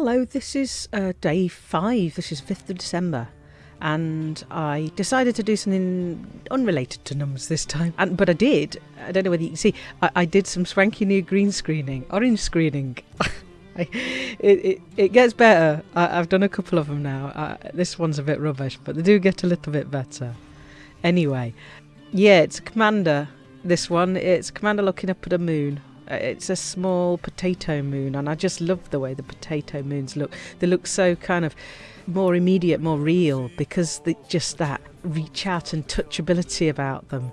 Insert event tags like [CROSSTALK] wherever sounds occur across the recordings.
Hello, this is uh, day five. This is 5th of December. And I decided to do something unrelated to numbers this time. And But I did. I don't know whether you can see. I, I did some swanky new green screening, orange screening. [LAUGHS] I, it, it, it gets better. I, have done a couple of them now. Uh, this one's a bit rubbish, but they do get a little bit better. Anyway, yeah, it's a commander. This one, it's commander looking up at a moon. Uh, it's a small potato moon, and I just love the way the potato moons look. They look so kind of more immediate, more real because they, just that reach out and touchability about them.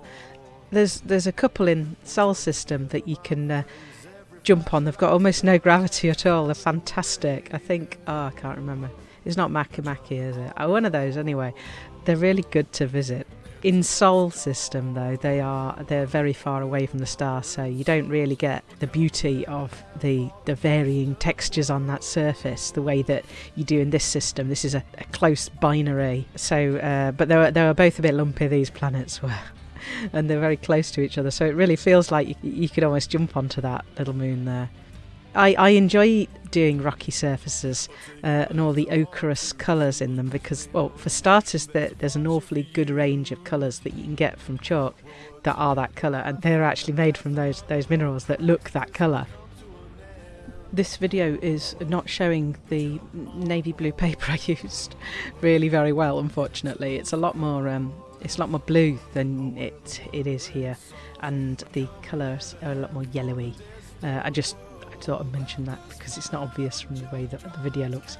There's there's a couple in Sol System that you can uh, jump on. They've got almost no gravity at all. They're fantastic. I think oh I can't remember. It's not Makemake, is it? Oh, one of those anyway. They're really good to visit. In Sol system though, they are they're very far away from the star, so you don't really get the beauty of the the varying textures on that surface the way that you do in this system. This is a, a close binary, so uh, but they were they were both a bit lumpy. These planets were. [LAUGHS] and they're very close to each other, so it really feels like you, you could almost jump onto that little moon there. I, I enjoy doing rocky surfaces uh, and all the ochreous colours in them because, well, for starters, there, there's an awfully good range of colours that you can get from chalk that are that colour, and they're actually made from those those minerals that look that colour. This video is not showing the navy blue [LAUGHS] paper I used really very well, unfortunately. It's a lot more um, it's a lot more blue than it it is here, and the colours are a lot more yellowy. Uh, I just Thought I'd mention that because it's not obvious from the way that the video looks.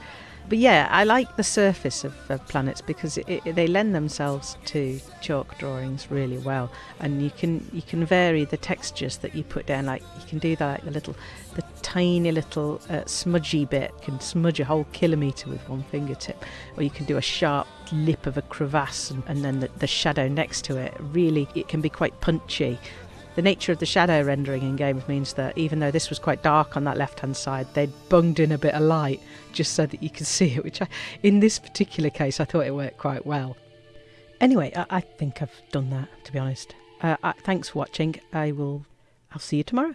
But yeah, I like the surface of, of planets because it, it, they lend themselves to chalk drawings really well, and you can you can vary the textures that you put down. Like you can do that, like the little, the tiny little uh, smudgy bit can smudge a whole kilometre with one fingertip, or you can do a sharp lip of a crevasse and, and then the, the shadow next to it. Really, it can be quite punchy the nature of the shadow rendering in games means that even though this was quite dark on that left hand side, they'd bunged in a bit of light just so that you could [LAUGHS] see it, which I, in this particular case, I thought it worked quite well. Anyway, I, I think I've done that, to be honest. Uh, I, thanks for watching. I will, I'll see you tomorrow.